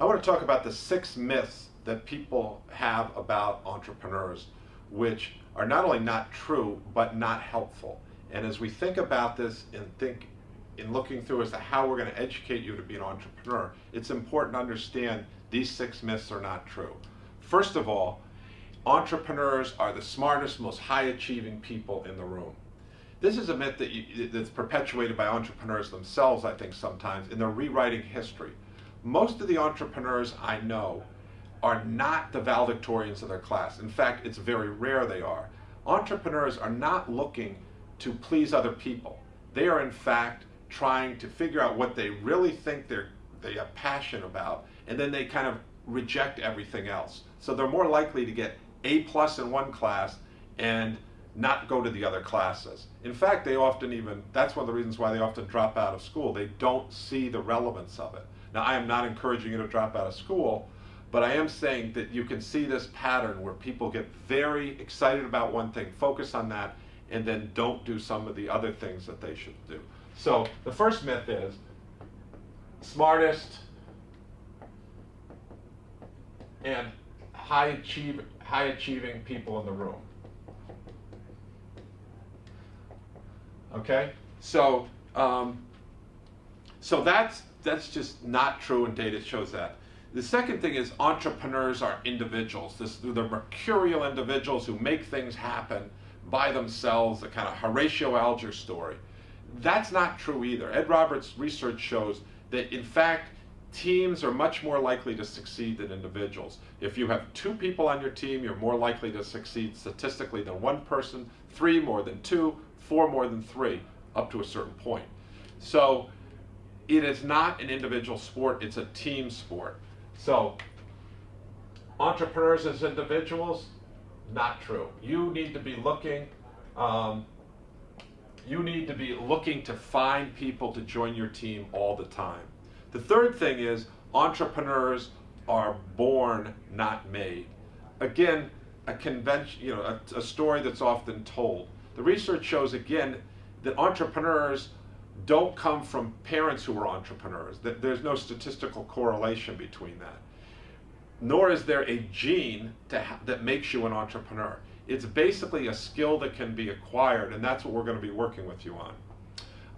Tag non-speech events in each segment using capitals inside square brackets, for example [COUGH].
I want to talk about the six myths that people have about entrepreneurs, which are not only not true, but not helpful. And as we think about this and think in looking through as to how we're going to educate you to be an entrepreneur, it's important to understand these six myths are not true. First of all, entrepreneurs are the smartest, most high achieving people in the room. This is a myth that you, that's perpetuated by entrepreneurs themselves, I think, sometimes, and they're rewriting history. Most of the entrepreneurs I know are not the valedictorians of their class. In fact, it's very rare they are. Entrepreneurs are not looking to please other people. They are, in fact, trying to figure out what they really think they're they have passion about, and then they kind of reject everything else. So they're more likely to get A plus in one class and not go to the other classes. In fact, they often even, that's one of the reasons why they often drop out of school. They don't see the relevance of it. Now, I am not encouraging you to drop out of school, but I am saying that you can see this pattern where people get very excited about one thing, focus on that, and then don't do some of the other things that they should do. So the first myth is smartest and high, achieve, high achieving people in the room. Okay, so um, so that's that's just not true, and data shows that. The second thing is entrepreneurs are individuals. This, they're mercurial individuals who make things happen by themselves. A kind of Horatio Alger story. That's not true either. Ed Roberts' research shows that in fact teams are much more likely to succeed than individuals. If you have two people on your team, you're more likely to succeed statistically than one person, three more than two, four more than three, up to a certain point. So it is not an individual sport, it's a team sport. So entrepreneurs as individuals, not true. You need to be looking, um, you need to be looking to find people to join your team all the time. The third thing is entrepreneurs are born, not made. Again, a convention, you know, a, a story that's often told. The research shows again that entrepreneurs don't come from parents who were entrepreneurs. There's no statistical correlation between that. Nor is there a gene that makes you an entrepreneur. It's basically a skill that can be acquired, and that's what we're going to be working with you on.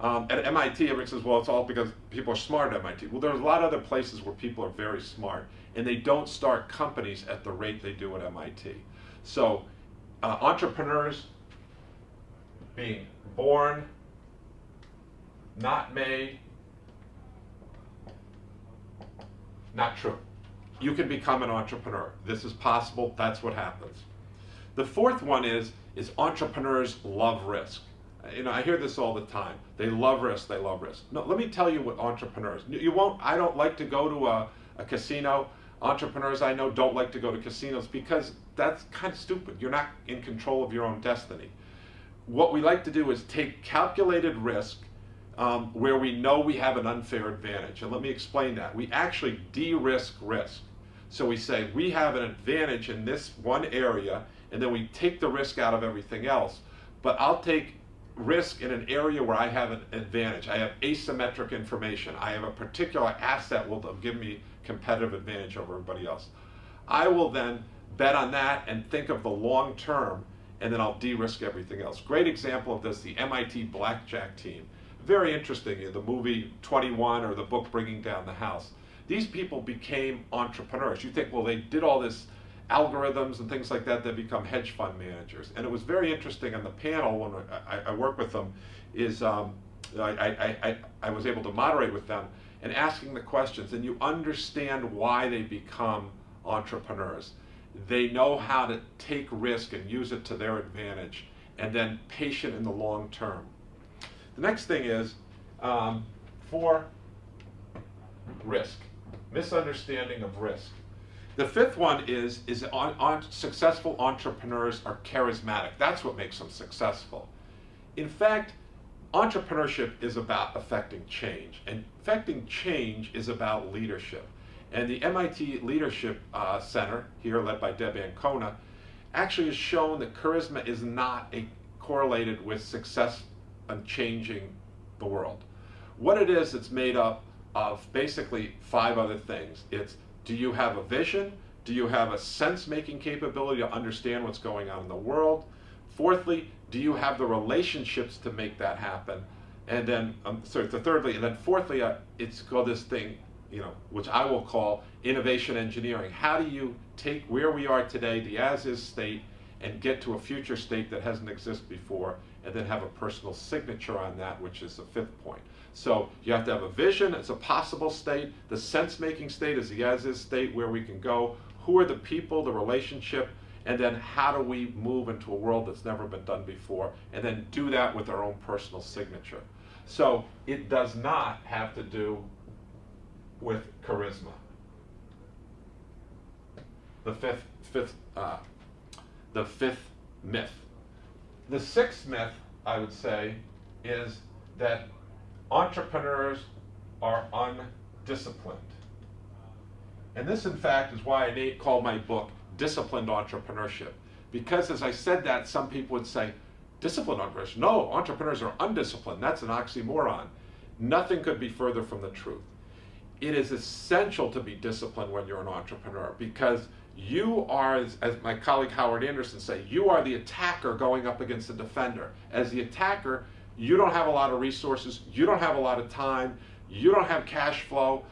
Um, at MIT, everyone says, well, it's all because people are smart at MIT. Well, there's a lot of other places where people are very smart, and they don't start companies at the rate they do at MIT. So uh, entrepreneurs being born, not made, not true. You can become an entrepreneur. This is possible. That's what happens. The fourth one is, is entrepreneurs love risk. You know, I hear this all the time. They love risk, they love risk. No, let me tell you what entrepreneurs, you won't, I don't like to go to a, a casino. Entrepreneurs I know don't like to go to casinos because that's kind of stupid. You're not in control of your own destiny. What we like to do is take calculated risk um, where we know we have an unfair advantage. And let me explain that. We actually de-risk risk. So we say we have an advantage in this one area and then we take the risk out of everything else. But I'll take risk in an area where I have an advantage. I have asymmetric information. I have a particular asset will give me competitive advantage over everybody else. I will then bet on that and think of the long term and then I'll de-risk everything else. Great example of this, the MIT blackjack team. Very interesting, in the movie 21 or the book Bringing Down the House. These people became entrepreneurs. You think, well, they did all this algorithms and things like that that become hedge fund managers. And it was very interesting on the panel when I, I work with them is um, I, I was able to moderate with them and asking the questions and you understand why they become entrepreneurs. They know how to take risk and use it to their advantage and then patient in the long term. The next thing is um, for risk, misunderstanding of risk. The fifth one is, is on, on successful entrepreneurs are charismatic. That's what makes them successful. In fact, entrepreneurship is about affecting change, and affecting change is about leadership. And the MIT Leadership uh, Center, here led by Deb Ancona, actually has shown that charisma is not a, correlated with success in changing the world. What it is, it's made up of basically five other things. It's Do you have a vision? Do you have a sense making capability to understand what's going on in the world? Fourthly, do you have the relationships to make that happen? And then, um, sorry, the thirdly, and then fourthly, uh, it's called this thing, you know, which I will call innovation engineering. How do you take where we are today, the as-is state, and get to a future state that hasn't existed before, and then have a personal signature on that, which is the fifth point. So you have to have a vision, it's a possible state. The sense-making state is the as-is state where we can go. Who are the people, the relationship, and then how do we move into a world that's never been done before, and then do that with our own personal signature. So it does not have to do with charisma. The fifth, fifth, uh, the fifth myth. The sixth myth, I would say, is that entrepreneurs are undisciplined. And this, in fact, is why I called my book Disciplined Entrepreneurship. Because as I said that, some people would say, disciplined entrepreneurs. No, entrepreneurs are undisciplined. That's an oxymoron. Nothing could be further from the truth. It is essential to be disciplined when you're an entrepreneur because you are, as, my colleague Howard Anderson say, you are the attacker going up against the defender. As the attacker, you don't have a lot of resources, you don't have a lot of time, you don't have cash flow.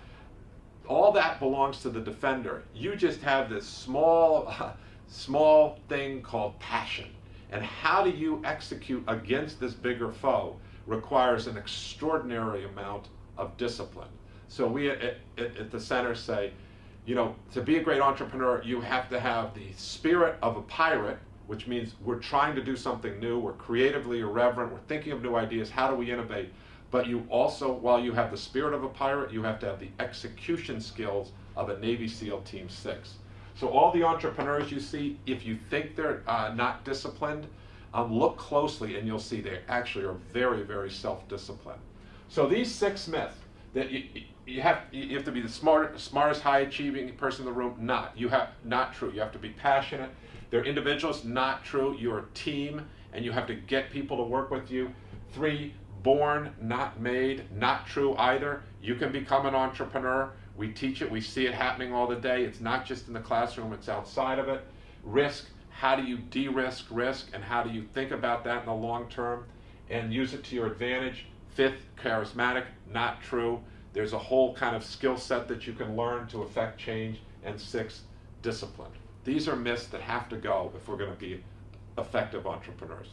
All that belongs to the defender. You just have this small, [LAUGHS] small thing called passion. And how do you execute against this bigger foe requires an extraordinary amount of discipline. So we at, at, at the center say, you know, to be a great entrepreneur, you have to have the spirit of a pirate, which means we're trying to do something new, we're creatively irreverent, we're thinking of new ideas, how do we innovate? But you also, while you have the spirit of a pirate, you have to have the execution skills of a Navy SEAL Team 6. So all the entrepreneurs you see, if you think they're uh, not disciplined, um, look closely and you'll see they actually are very, very self-disciplined. So these six myths, that you, you have you have to be the smart, smartest, high achieving person in the room. Not you have not true. You have to be passionate. They're individuals. Not true. You're a team, and you have to get people to work with you. Three, born, not made. Not true either. You can become an entrepreneur. We teach it. We see it happening all the day. It's not just in the classroom. It's outside of it. Risk. How do you de-risk risk, and how do you think about that in the long term, and use it to your advantage? Fifth, charismatic, not true. There's a whole kind of skill set that you can learn to affect change. And six, discipline. These are myths that have to go if we're going to be effective entrepreneurs.